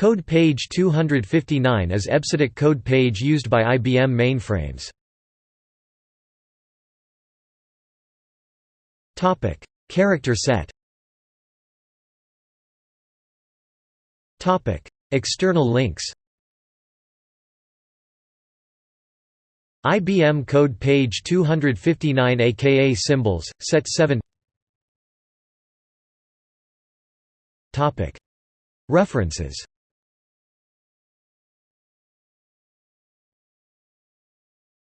Code page 259 is EBCDIC code page used by IBM mainframes. Topic: Character set. Topic: External links. IBM code page 259 aka symbols, set 7 Topic: References.